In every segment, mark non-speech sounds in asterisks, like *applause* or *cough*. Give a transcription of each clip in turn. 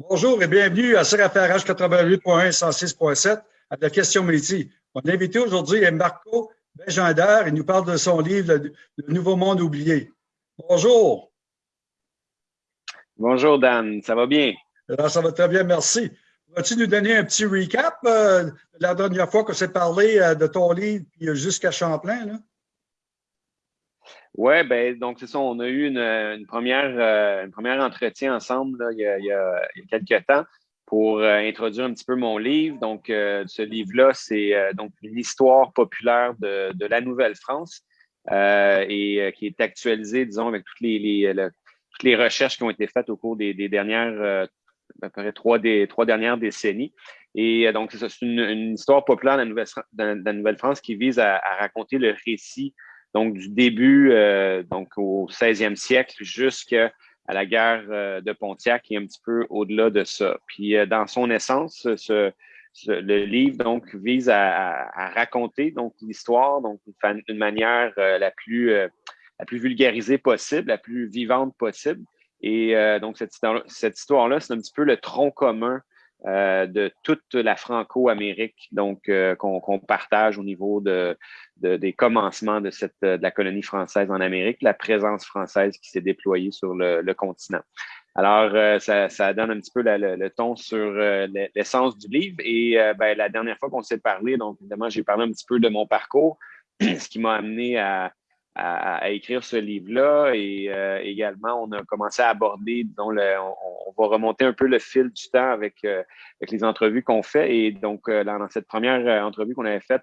Bonjour et bienvenue à CRFRH 88.1 106.7 à la question métier. Mon invité aujourd'hui est Marco Béjander. Il nous parle de son livre Le Nouveau Monde oublié. Bonjour. Bonjour Dan, ça va bien? Alors, ça va très bien, merci. Vas-tu nous donner un petit recap euh, de la dernière fois qu'on s'est parlé euh, de ton livre jusqu'à Champlain? Là? Oui, ben, donc c'est ça, on a eu une, première, euh, une première entretien ensemble il, y a, quelques temps pour euh, introduire un petit peu mon livre. Donc, euh, ce livre-là, c'est donc une histoire populaire de, la Nouvelle-France et qui est actualisée, disons, avec toutes les, toutes les recherches qui ont été faites au cours des, dernières, à peu près trois, des, trois dernières décennies. Et donc, c'est c'est une, histoire populaire de la Nouvelle-France qui vise à raconter le récit donc du début euh, donc au 16e siècle jusqu'à la guerre euh, de Pontiac et un petit peu au-delà de ça. Puis euh, dans son essence, ce, le livre donc vise à, raconter donc l'histoire donc d'une manière la plus la plus vulgarisée possible, la plus vivante possible. Et donc cette, cette histoire-là, c'est un petit peu le tronc commun euh, de toute la Franco-Amérique, donc euh, qu'on partage au niveau de, des commencements de, cette, de la colonie française en Amérique, la présence française qui s'est déployée sur le, continent. Alors, euh, ça, donne un petit peu le, ton sur l'essence du livre. Et ben, la dernière fois qu'on s'est parlé, donc évidemment, j'ai parlé un petit peu de mon parcours, *clears throat* ce qui m'a amené à, à, écrire ce livre-là. Et euh, également, on a commencé à aborder, disons, le, on, va remonter un peu le fil du temps avec, euh, avec les entrevues qu'on fait. Et donc, euh, dans cette première entrevue qu'on avait faite,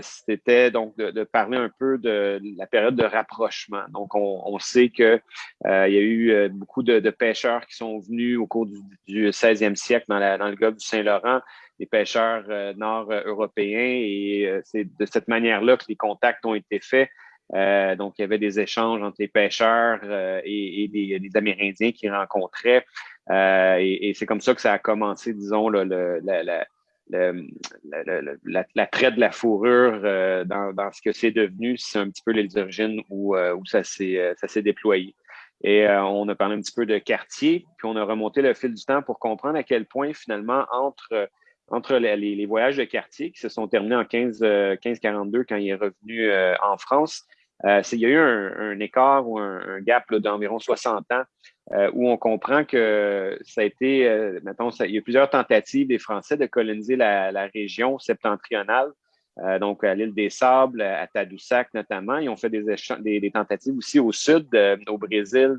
c'était donc de, parler un peu de la période de rapprochement. Donc, on, sait qu'il il y a eu beaucoup de, pêcheurs qui sont venus au cours du, 16e siècle dans, la, dans le golfe du Saint-Laurent, des pêcheurs nord-européens. Et c'est de cette manière-là que les contacts ont été faits. Euh, donc, il y avait des échanges entre les pêcheurs euh, et, des, Amérindiens qui rencontraient. Euh, et, c'est comme ça que ça a commencé, disons, le, la, traite de la fourrure dans, ce que c'est devenu. C'est un petit peu les origines où, ça s'est déployé. Et on a parlé un petit peu de quartier, puis on a remonté le fil du temps pour comprendre à quel point, finalement, entre les, voyages de quartier qui se sont terminés en 15, 1542 quand il est revenu en France euh, il y a eu un, écart ou un, gap d'environ 60 ans euh, où on comprend que ça a été, euh, mettons, il y a plusieurs tentatives des Français de coloniser la, région septentrionale, donc à l'île des Sables, à Tadoussac notamment. Ils ont fait des, des, tentatives aussi au sud, au Brésil,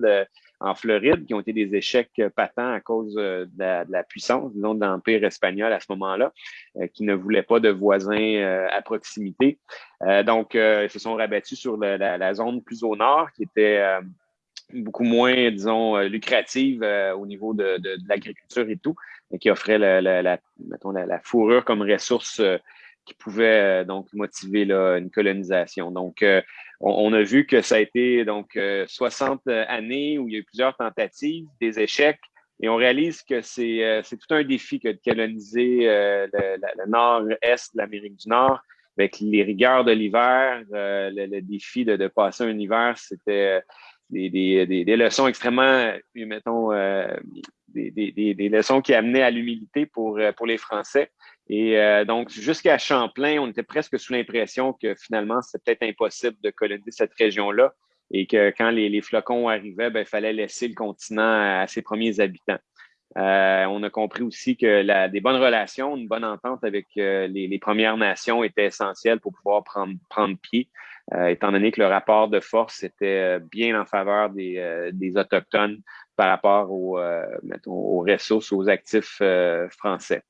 en Floride, qui ont été des échecs patents à cause euh, de la, puissance, disons, de l'Empire espagnol à ce moment-là, euh, qui ne voulait pas de voisins euh, à proximité. donc, ils se sont rabattus sur la, zone plus au nord, qui était beaucoup moins, disons, lucrative au niveau de, l'agriculture et tout, et qui offrait mettons, la, fourrure comme ressource qui pouvait donc motiver une colonisation. Donc, on, a vu que ça a été donc 60 euh, années où il y a eu plusieurs tentatives, des échecs, et on réalise que c'est euh, tout un défi que de coloniser euh, le, nord-est de l'Amérique du Nord avec les rigueurs de l'hiver, le, défi de, passer un hiver, c'était des, des, leçons extrêmement, mettons, des, des, leçons qui amenaient à l'humilité pour, pour les Français. Et euh, donc, jusqu'à Champlain, on était presque sous l'impression que finalement, c'était peut-être impossible de coloniser cette région-là et que quand les, flocons arrivaient, ben, il fallait laisser le continent à, ses premiers habitants. Euh, on a compris aussi que la, des bonnes relations, une bonne entente avec euh, les, Premières Nations était essentielle pour pouvoir prendre, prendre pied, étant donné que le rapport de force était bien en faveur des, des Autochtones par rapport aux, mettons, aux ressources, aux actifs français.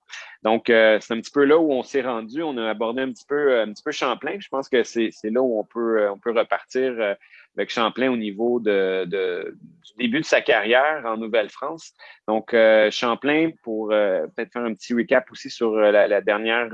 Donc, euh, c'est un petit peu là où on s'est rendu. On a abordé un petit peu, un petit peu Champlain. Je pense que c'est là où on peut, euh, on peut repartir euh, avec Champlain au niveau de, du début de sa carrière en Nouvelle-France. Donc, Champlain, pour peut-être faire un petit recap aussi sur la, dernière,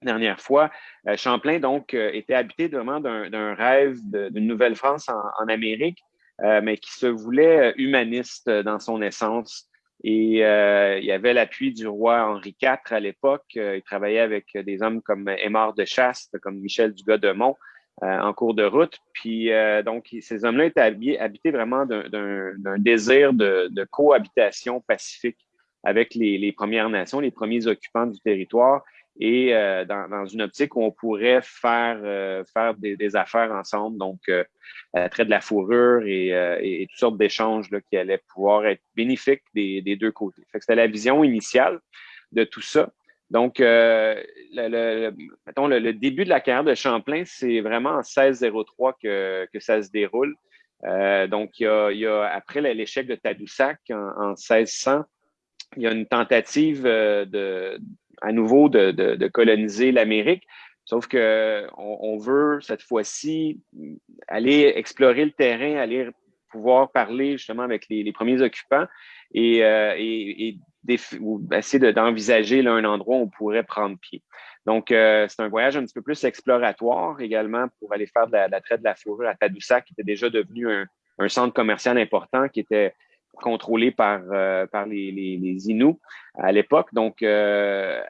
dernière fois, Champlain, donc, était habité vraiment d'un rêve d'une Nouvelle-France en, en, Amérique, mais qui se voulait humaniste dans son essence. Et euh, il y avait l'appui du roi Henri IV à l'époque. Euh, il travaillait avec des hommes comme Aymar de Chaste, comme Michel Dugas-de-Mont euh, en cours de route. Puis donc, ces hommes-là étaient habités vraiment d'un désir de, de, cohabitation pacifique avec les, Premières Nations, les premiers occupants du territoire, et dans, une optique où on pourrait faire, faire des, affaires ensemble, donc trait de la fourrure et, toutes sortes d'échanges qui allaient pouvoir être bénéfiques des, deux côtés. C'était la vision initiale de tout ça. Donc, le, le, début de la carrière de Champlain, c'est vraiment en 1603 que, que ça se déroule. Euh, donc, il y, a, après l'échec de Tadoussac en, 1600, il y a une tentative euh, de, à nouveau de, coloniser l'Amérique. Sauf qu'on on veut cette fois-ci aller explorer le terrain, aller pouvoir parler justement avec les, premiers occupants et, euh, et, essayer d'envisager un endroit où on pourrait prendre pied. Donc, euh, c'est un voyage un petit peu plus exploratoire également pour aller faire de la, traite de la fourrure à Tadoussac, qui était déjà devenu un, centre commercial important qui était contrôlé par, euh, par les, les, Inuits à l'époque. Donc, euh,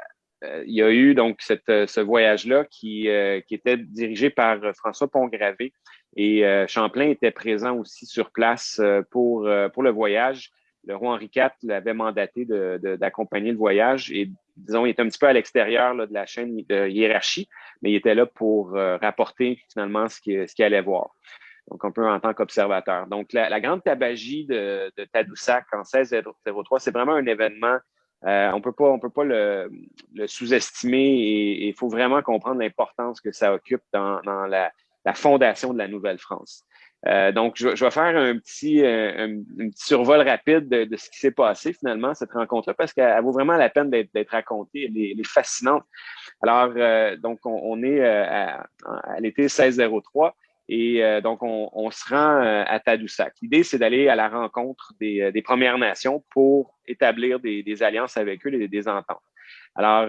il y a eu donc cette, ce voyage-là qui, qui était dirigé par François Pont-Gravé et Champlain était présent aussi sur place pour, pour le voyage le roi Henri IV l'avait mandaté d'accompagner le voyage et, disons, il était un petit peu à l'extérieur de la chaîne de hiérarchie, mais il était là pour euh, rapporter finalement ce qu'il allait voir. Donc, un peu en tant qu'observateur. Donc, la, grande tabagie de, Tadoussac en 1603, c'est vraiment un événement. Euh, on peut pas, on peut pas le, sous-estimer et il faut vraiment comprendre l'importance que ça occupe dans, la, la, fondation de la Nouvelle-France. Euh, donc, je, vais faire un petit, euh, un, petit survol rapide de, ce qui s'est passé finalement, cette rencontre-là, parce qu'elle vaut vraiment la peine d'être racontée. Elle est, fascinante. Alors, euh, donc, on, est à, l'été 1603 et donc, on, se rend à Tadoussac. L'idée, c'est d'aller à la rencontre des, Premières Nations pour établir des, alliances avec eux, des, des ententes. Alors,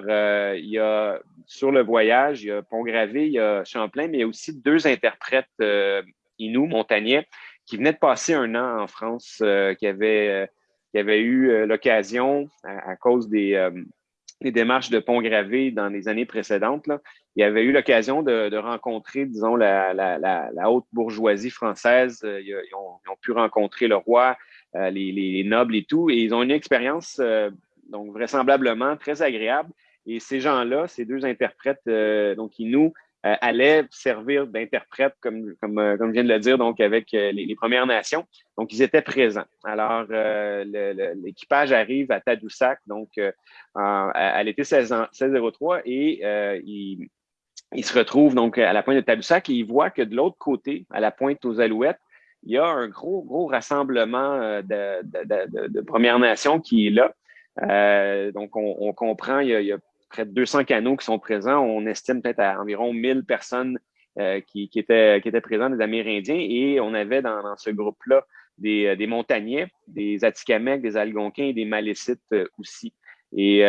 il y a sur le voyage, il y a Pont-Gravé, il y a Champlain, mais il y a aussi deux interprètes Inou, montagnais, qui venait de passer un an en France, euh, qui, euh, avait eu euh, l'occasion, à, cause des, des, démarches de Pont-Gravé dans les années précédentes, là, il avait eu l'occasion de, rencontrer, disons, la, haute bourgeoisie française. Ils, ont, ils, ont, pu rencontrer le roi, les, les, nobles et tout, et ils ont une expérience, donc vraisemblablement très agréable. Et ces gens-là, ces deux interprètes, donc Inou euh, allait servir d'interprète, comme, comme, euh, comme je viens de le dire, donc avec euh, les, Premières Nations. Donc, ils étaient présents. Alors, l'équipage arrive à Tadoussac, donc à, l'été 1603, et il, il, se retrouve donc à la pointe de Tadoussac et il voit que de l'autre côté, à la pointe aux Alouettes, il y a un gros, gros rassemblement de, de, de, Premières Nations qui est là. donc, on, on comprend, il y a, il y a près de 200 canaux qui sont présents. On estime peut-être à environ 1000 personnes euh, qui, étaient, présentes, des Amérindiens, et on avait dans, ce groupe-là des, euh, des, montagnais, des Atikamekw, des Algonquins et des Malécites euh, aussi. Et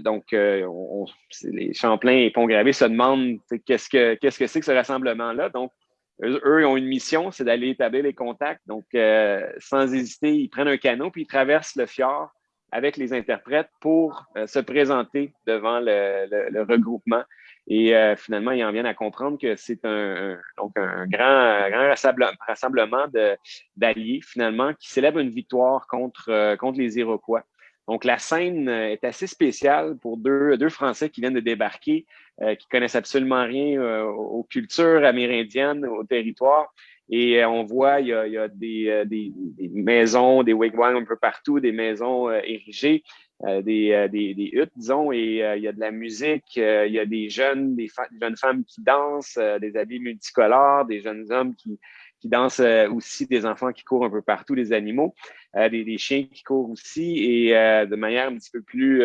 donc, les Champlain et Pont-Gravé se demandent qu'est-ce que c'est que ce rassemblement-là? Donc, eux, eux, ont une mission, c'est d'aller établir les contacts. Donc, sans hésiter, ils prennent un canot puis ils traversent le fjord avec les interprètes pour euh, se présenter devant le, regroupement. Et euh, finalement, ils en viennent à comprendre que c'est un, donc un grand, grand rassemblement d'alliés, finalement, qui célèbre une victoire contre, euh, contre les Iroquois. Donc, la scène est assez spéciale pour deux, deux Français qui viennent de débarquer, qui connaissent absolument rien aux cultures amérindiennes, au territoire, et euh, on voit, il y a, il y a des, euh, des, des, maisons, des wigwams un peu partout, des maisons euh, érigées, des, des, huttes, disons, et il y a de la musique, il y a des jeunes, des, jeunes femmes qui dansent, des habits multicolores, des jeunes hommes qui, qui dansent aussi, des enfants qui courent un peu partout, des animaux, des, des, chiens qui courent aussi, et de manière un petit peu plus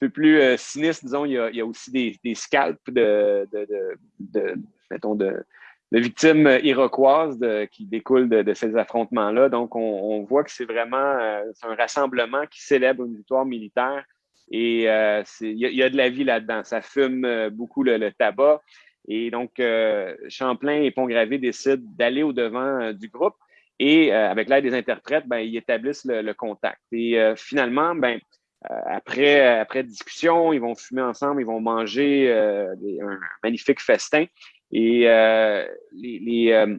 peu plus sinistre, disons, il y a, il y a aussi des, des scalps de, de, de, de mettons, de, de victimes iroquoises qui découlent de, ces affrontements-là. Donc, on, voit que c'est vraiment euh, un rassemblement qui célèbre une victoire militaire et euh, il y, a de la vie là-dedans. Ça fume euh, beaucoup le, tabac. Et donc, Champlain et Pont-Gravé décident d'aller au-devant du groupe et avec l'aide des interprètes, ben, ils établissent le, contact. Et finalement, ben, après, après discussion, ils vont fumer ensemble, ils vont manger un magnifique festin. Et euh, les, les euh,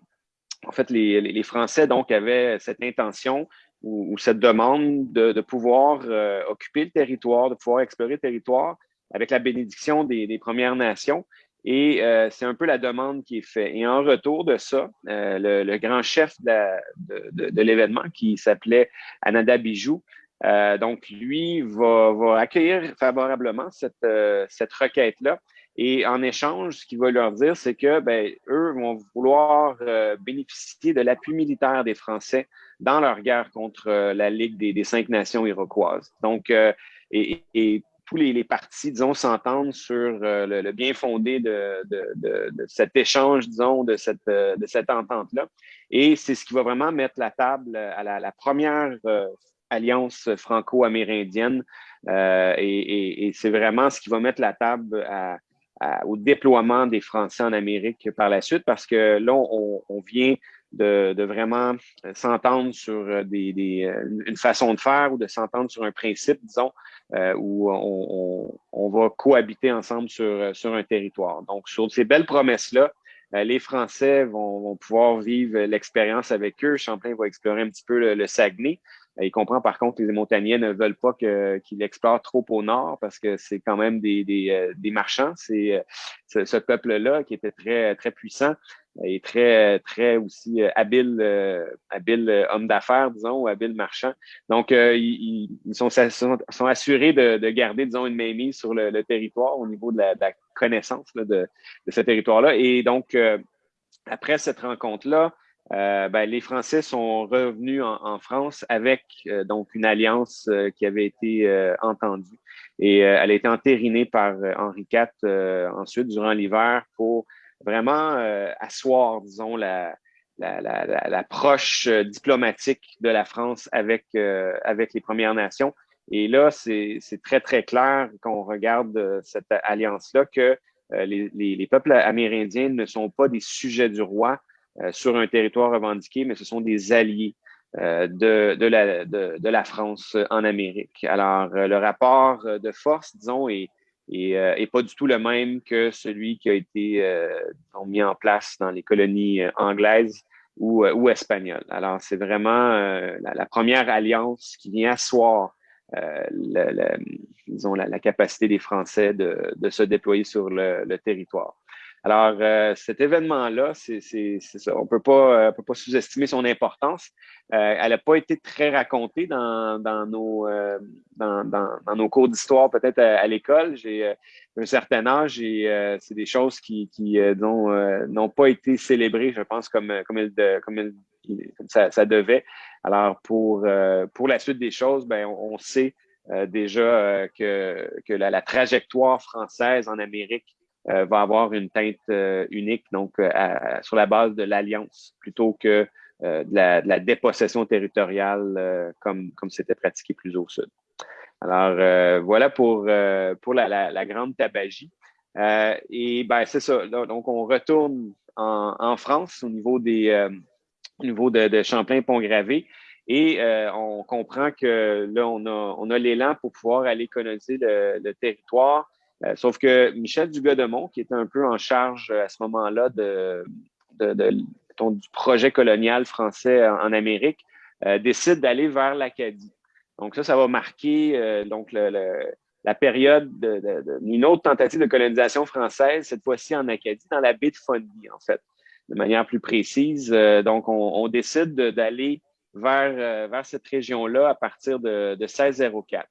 en fait, les, les, Français donc avaient cette intention ou, cette demande de, pouvoir occuper le territoire, de pouvoir explorer le territoire avec la bénédiction des, Premières Nations. Et c'est un peu la demande qui est faite. Et en retour de ça, le, grand chef de, l'événement, qui s'appelait Ananda Bijou, donc lui va, accueillir favorablement cette, cette requête-là et en échange, ce qu'il va leur dire, c'est que ben, eux vont vouloir euh, bénéficier de l'appui militaire des Français dans leur guerre contre euh, la Ligue des, cinq nations iroquoises. Donc, euh, et, tous les, partis, disons, s'entendent sur le, bien fondé de, cet échange, disons, de cette, de cette entente-là. Et c'est ce qui va vraiment mettre la table à la, première alliance franco-amérindienne. et, et c'est vraiment ce qui va mettre la table à, au déploiement des Français en Amérique par la suite, parce que là, on, vient de, vraiment s'entendre sur euh, des, euh, une façon de faire ou de s'entendre sur un principe, disons, euh, où on, va cohabiter ensemble sur, sur un territoire. Donc, sur ces belles promesses-là, les Français vont, pouvoir vivre l'expérience avec eux. Champlain va explorer un petit peu le Saguenay. Euh, il comprend par contre que les Montagnais ne veulent pas qu'il explore trop au nord parce que c'est quand même des, des, euh, des marchands. C'est euh, ce, peuple-là qui était très, très puissant et très, très aussi habile, habile homme d'affaires, disons, ou habile marchand. Donc, ils, sont, sont, assurés de, de, garder, disons, une mainmise sur le, territoire au niveau de la, connaissance de, de, ce territoire-là. Et donc, après cette rencontre-là, euh, ben, les Français sont revenus en, France avec euh, donc une alliance euh, qui avait été entendue et elle a été entérinée par Henri IV ensuite durant l'hiver pour vraiment asseoir, disons, la, l'approche diplomatique de la France avec, avec les Premières Nations. Et là, c'est très, très clair quand on regarde cette alliance-là que les, les, peuples amérindiens ne sont pas des sujets du roi, euh, sur un territoire revendiqué, mais ce sont des alliés euh, de, la, la France en Amérique. Alors, euh, le rapport de force, disons, est, pas du tout le même que celui qui a été mis en place dans les colonies anglaises ou, espagnoles. Alors, c'est vraiment la, première alliance qui vient asseoir disons, la, capacité des Français de, se déployer sur le territoire. Alors, euh, cet événement-là, c'est ça. On peut pas, euh, pas sous-estimer son importance. Euh, elle n'a pas été très racontée dans, dans nos, dans, dans, nos cours d'histoire, peut-être à, l'école. J'ai un certain âge et c'est des choses qui, qui n'ont pas été célébrées, je pense, comme, comme, comme, ça, ça, devait. Alors, pour, pour la suite des choses, ben, on, sait déjà que, que la, la trajectoire française en Amérique euh, va avoir une teinte euh, unique, donc euh, sur la base de l'alliance plutôt que de la, de, la, dépossession territoriale comme comme c'était pratiqué plus au sud. Alors voilà pour pour la, la, grande tabagie. et ben c'est ça. donc on retourne en, en, France au niveau des au niveau de, de Champlain-Pont-Gravé. Et on comprend que là, on a, on a l'élan pour pouvoir aller coloniser le, le territoire euh, sauf que Michel Dugas-Demont, qui était un peu en charge euh, à ce moment-là de, du projet colonial français en, Amérique, euh, décide d'aller vers l'Acadie. Donc ça, ça va marquer donc la période d'une autre tentative de colonisation française, cette fois-ci en Acadie, dans la baie de Fundy, en fait, de manière plus précise. donc, on, décide d'aller vers, vers cette région-là à partir de, de 1604.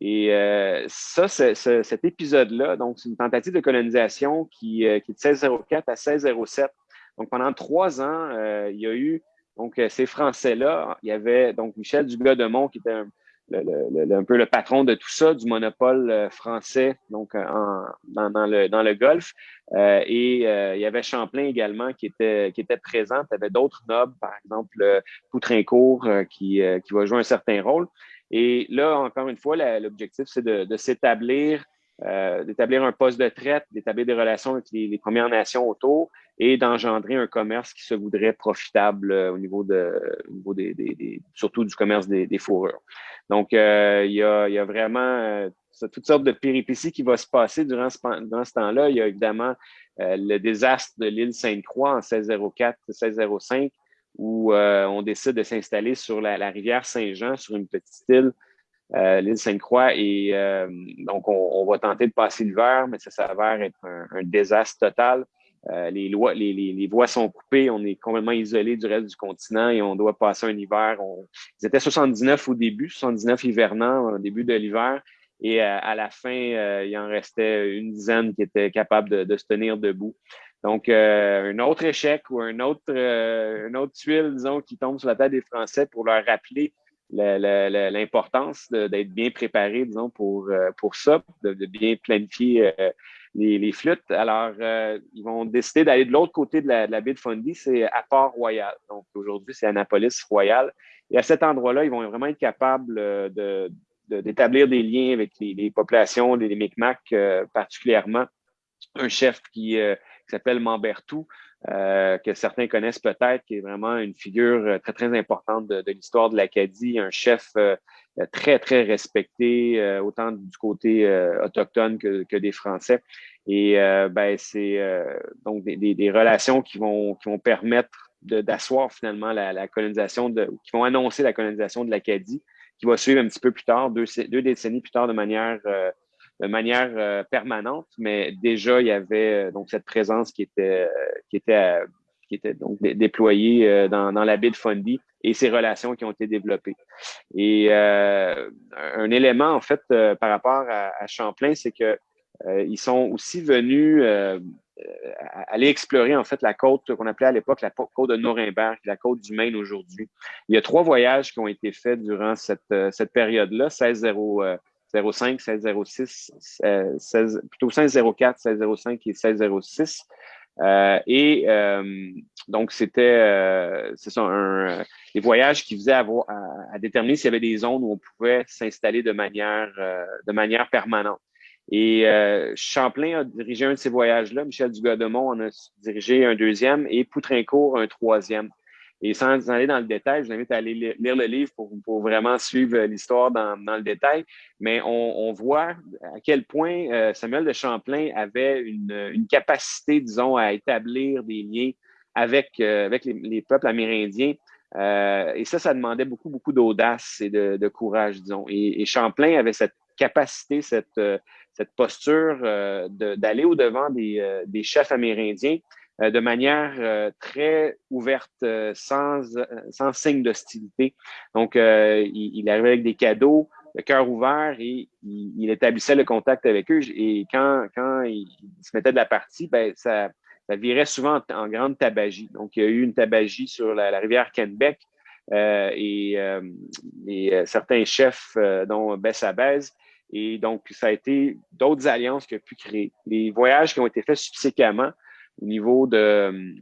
Et euh, ça, cet épisode-là, donc c'est une tentative de colonisation qui, euh, qui, est de 1604 à 1607. Donc pendant trois ans, euh, il y a eu donc ces Français-là. Il y avait donc Michel Dugas-Demont qui était un, peu le patron de tout ça, du monopole français donc en, dans, dans, le, dans le Golfe. et il y avait Champlain également qui était, qui était présent. Il y avait d'autres nobles, par exemple Poutrincourt, qui, qui va jouer un certain rôle. Et là, encore une fois, l'objectif, c'est de, s'établir, euh, d'établir un poste de traite, d'établir des relations avec les, Premières Nations autour et d'engendrer un commerce qui se voudrait profitable euh, au niveau de, au niveau des, des, surtout du commerce des, fourrures. Donc, euh, il, y a, y a vraiment toutes sortes de péripéties qui vont se passer durant ce, durant ce temps-là. Il y a évidemment le désastre de l'île Sainte-Croix en 1604-1605 où on décide de s'installer sur la, rivière Saint-Jean, sur une petite île, l'île Sainte-Croix. Et donc, on, va tenter de passer l'hiver, mais ça s'avère être un, désastre total. les, lois, les, voies sont coupées, on est complètement isolé du reste du continent et on doit passer un hiver. On, ils étaient 79 au début, 79 hivernants au début de l'hiver. Et euh, à la fin, euh, il en restait une dizaine qui étaient capables de, se tenir debout. Donc, euh, un autre échec ou un autre, une autre tuile, disons, qui tombe sur la tête des Français pour leur rappeler l'importance d'être bien préparé, disons, pour, pour ça, de, bien planifier les, flûtes. Alors, ils vont décider d'aller de l'autre côté de la, baie de Fundy, c'est à Port-Royal. Donc, aujourd'hui, c'est Annapolis-Royal. Et à cet endroit-là, ils vont vraiment être capables de, d'établir des liens avec les, populations, les, Micmacs euh, particulièrement. Un chef qui, euh, s'appelle Mambertou, euh, que certains connaissent peut-être, qui est vraiment une figure très, très importante de, l'histoire de l'Acadie, un chef très, très respecté, autant du côté autochtone que, des Français. Et ben, c'est donc des, relations qui vont, qui vont permettre d'asseoir finalement la, colonisation, de, qui vont annoncer la colonisation de l'Acadie qui va suivre un petit peu plus tard, deux, deux décennies plus tard de manière, euh, de manière euh, permanente, mais déjà il y avait euh, donc cette présence qui était, qui était, qui était donc déployée dans, la baie de Fundy et ces relations qui ont été développées. Et un élément en fait par rapport à, Champlain, c'est que ils sont aussi venus euh, aller explorer en fait la côte qu'on appelait à l'époque la côte de Nuremberg, la côte du Maine aujourd'hui. Il y a trois voyages qui ont été faits durant cette, euh, cette période-là, 1605, 1606, 16, plutôt 1604, 1605 et 1606. Euh, et euh, donc, c'était euh, des voyages qui visaient à, à, déterminer s'il y avait des zones où on pouvait s'installer de manière, de manière permanente. Et euh, Champlain a dirigé un de ces voyages-là, Michel Dugademont en a dirigé un deuxième et Poutrincourt un troisième. Et sans aller dans le détail, je vous invite à aller lire le livre pour, vraiment suivre l'histoire dans, le détail. Mais on, voit à quel point euh, Samuel de Champlain avait une, capacité, disons, à établir des liens avec, euh, avec les, les, peuples amérindiens. Euh, et ça, ça demandait beaucoup, beaucoup d'audace et de, courage, disons. Et, Champlain avait cette capacité, cette, cette posture euh, d'aller au-devant des, euh, des, chefs amérindiens euh, de manière très ouverte, sans, sans signe d'hostilité. Donc, il, il, arrivait avec des cadeaux, le cœur ouvert et il, établissait le contact avec eux. Et quand, quand il, se mettait de la partie, ben, ça, ça virait souvent en, grande tabagie. Donc, il y a eu une tabagie sur la, rivière Kenbeck euh, et, et certains chefs, dont Bessabez, et donc, ça a été d'autres alliances qu'il a pu créer. Les voyages qui ont été faits subséquemment au niveau de,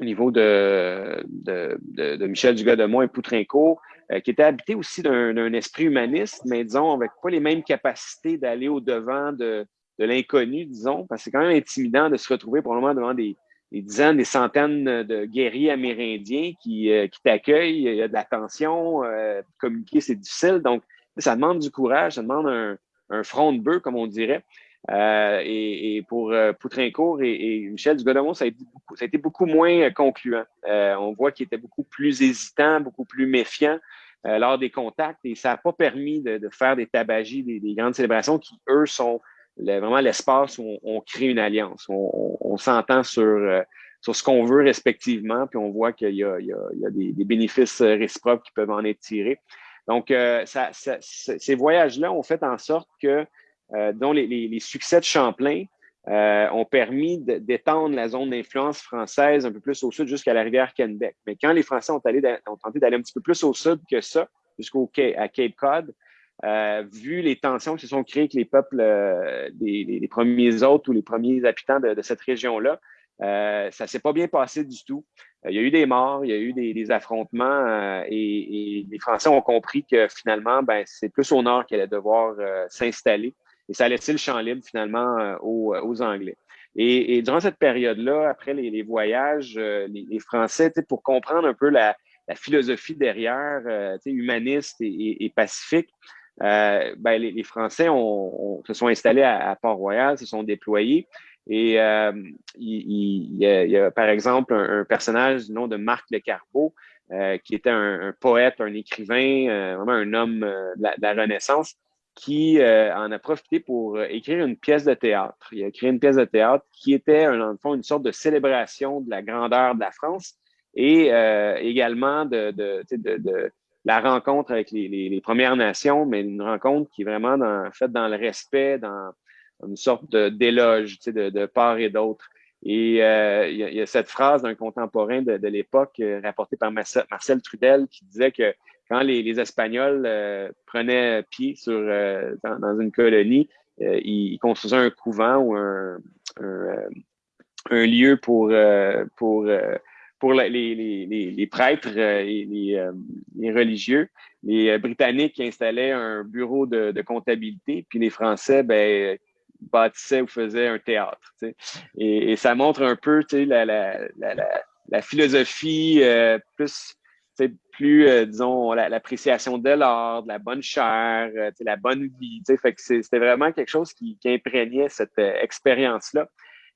au niveau de, de, de, Michel Dugas-Demont et Poutrincourt, euh, qui étaient habités aussi d'un esprit humaniste, mais disons, avec pas les mêmes capacités d'aller au-devant de, de l'inconnu, disons, parce que c'est quand même intimidant de se retrouver probablement devant des, des dizaines, des centaines de guerriers amérindiens qui, euh, qui t'accueillent, il y a de la tension, euh, communiquer, c'est difficile. Donc, ça demande du courage, ça demande un, front de bœuf, comme on dirait. Euh, et, pour euh, Poutrincourt et, Michel Dugodemont, ça a, été beaucoup, ça a été beaucoup moins concluant. Euh, on voit qu'il était beaucoup plus hésitant, beaucoup plus méfiant lors des contacts et ça n'a pas permis de, faire des tabagies, des, grandes célébrations qui, eux, sont vraiment l'espace où on, crée une alliance. On, s'entend sur, sur ce qu'on veut respectivement, puis on voit qu'il y a, des, des, bénéfices réciproques qui peuvent en être tirés. Donc, ces voyages-là ont fait en sorte que, dont les, les, succès de Champlain euh, ont permis d'étendre la zone d'influence française un peu plus au sud jusqu'à la rivière Kennebec. Mais quand les Français ont, allé, ont tenté d'aller un petit peu plus au sud que ça, jusqu'au à Cape Cod, euh, vu les tensions qui se sont créées avec les peuples, euh, les, les, premiers hôtes ou les premiers habitants de, de cette région-là, euh, ça s'est pas bien passé du tout. Euh, il y a eu des morts, il y a eu des, affrontements euh, et, les Français ont compris que finalement, ben, c'est plus au nord qu'elle allait devoir euh, s'installer et ça a laissé le champ libre finalement aux, aux, Anglais. Et, durant cette période-là, après les, voyages, les, Français, pour comprendre un peu la, philosophie derrière, humaniste et, pacifique, ben, les, Français ont, se sont installés à, Port-Royal, se sont déployés Et euh, il, y a, par exemple un, personnage du nom de Marc Le Carbeau, euh, qui était un, poète, un écrivain, euh, vraiment un homme de la, Renaissance, qui en a profité pour écrire une pièce de théâtre. Il a écrit une pièce de théâtre qui était, en fond, une sorte de célébration de la grandeur de la France et également de, la rencontre avec les, Premières Nations, mais une rencontre qui est vraiment dans, faite dans le respect, dans une sorte d'éloge de, part et d'autre. Et euh, il, y a, cette phrase d'un contemporain de, l'époque euh, rapportée par Marcel, Trudel qui disait que quand les, Espagnols euh, prenaient pied sur, euh, dans, une colonie, ils, construisaient un couvent ou un, lieu pour, pour pour les, prêtres et les, religieux. Les Britanniques installaient un bureau de, comptabilité, puis les Français, ben, bâtissait ou faisait un théâtre. Et, ça montre un peu la, philosophie euh, plus, plus euh, disons, l'appréciation de l'art, de la bonne chair, euh, la bonne vie. Fait que c'était vraiment quelque chose qui, imprégnait cette expérience-là.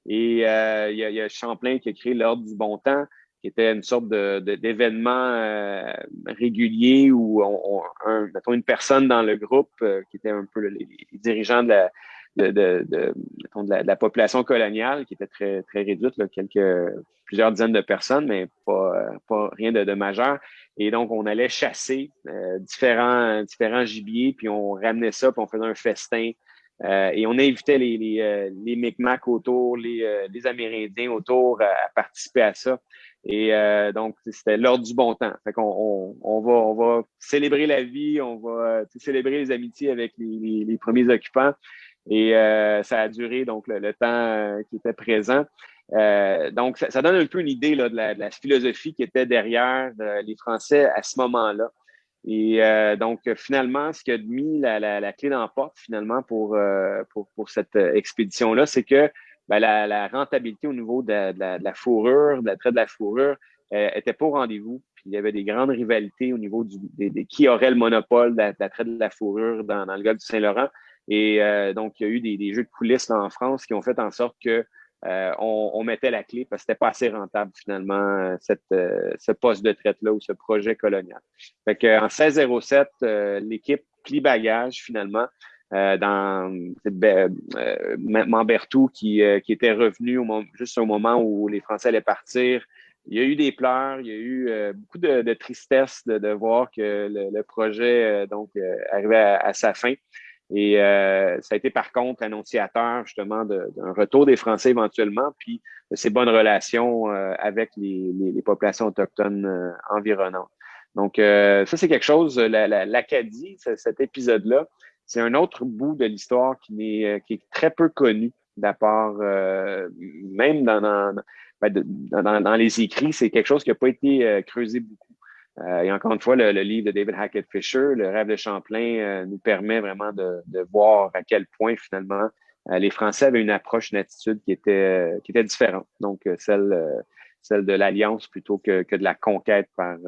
Et il y, a, Champlain qui a créé l'Ordre du Bon Temps, qui était une sorte d'événement de, régulier où on, un, mettons, une personne dans le groupe qui était un peu les dirigeants de la, de, de, de, de, la, population coloniale qui était très, très réduite, là, quelques, plusieurs dizaines de personnes, mais pas, pas rien de, majeur. Et donc, on allait chasser euh, différents, différents gibiers, puis on ramenait ça, puis on faisait un festin. Euh, et on invitait les, les, euh, les Micmacs autour, les, les Amérindiens autour à, participer à ça. Et donc, c'était l'ordre du bon temps. Fait qu'on on, on, va, on va célébrer la vie, on va célébrer les amitiés avec les, les premiers occupants. Et euh, ça a duré donc le, temps euh, qui était présent. Euh, donc, ça, donne un peu une idée là, de, la, philosophie qui était derrière les Français à ce moment-là. Et donc, finalement, ce qui a mis la, clé dans la porte, finalement, pour, pour, pour cette expédition-là, c'est que ben, la, rentabilité au niveau de, la, fourrure, de la traite de la fourrure, était pas au rendez-vous. Puis il y avait des grandes rivalités au niveau du, qui aurait le monopole de la, traite de la fourrure dans, dans le golfe du Saint-Laurent. Et euh, donc, il y a eu des, jeux de coulisses en France qui ont fait en sorte que euh, on, mettait la clé parce que c'était pas assez rentable finalement euh, cette, ce poste de traite-là ou ce projet colonial. Fait que, en 1607, l'équipe plie bagage finalement dans Mambertou qui, qui était revenu au juste au moment où les Français allaient partir. Il y a eu des pleurs, il y a eu beaucoup de, tristesse de, voir que le, projet donc arrivait à, sa fin. Et euh, ça a été par contre annonciateur justement d'un retour des Français éventuellement, puis de ces bonnes relations euh, avec les, les, populations autochtones euh, environnantes. Donc ça, c'est quelque chose, l'Acadie, cet épisode-là, c'est un autre bout de l'histoire qui, est, qui est très peu connu d'apport, même dans, dans, ben, dans, dans, les écrits, c'est quelque chose qui n'a pas été creusé beaucoup. Euh, et encore une fois, le, livre de David Hackett Fisher, Le rêve de Champlain, euh, nous permet vraiment de, de, voir à quel point finalement euh, les Français avaient une approche, une attitude qui était, qui était différente. Donc, celle, celle de l'alliance plutôt que, que, de la conquête par,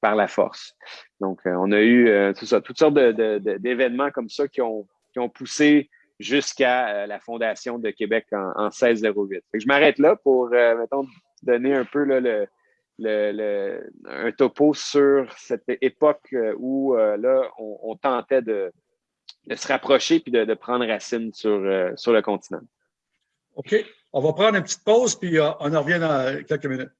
par la force. Donc, on a eu tout ça, toutes sortes d'événements comme ça qui ont, qui ont poussé jusqu'à la fondation de Québec en, en 1608. je m'arrête là pour, mettons, donner un peu là, le, le, un topo sur cette époque euh, où euh, là, on, tentait de, se rapprocher puis de, prendre racine sur, euh, sur le continent. OK. On va prendre une petite pause puis on en revient dans quelques minutes.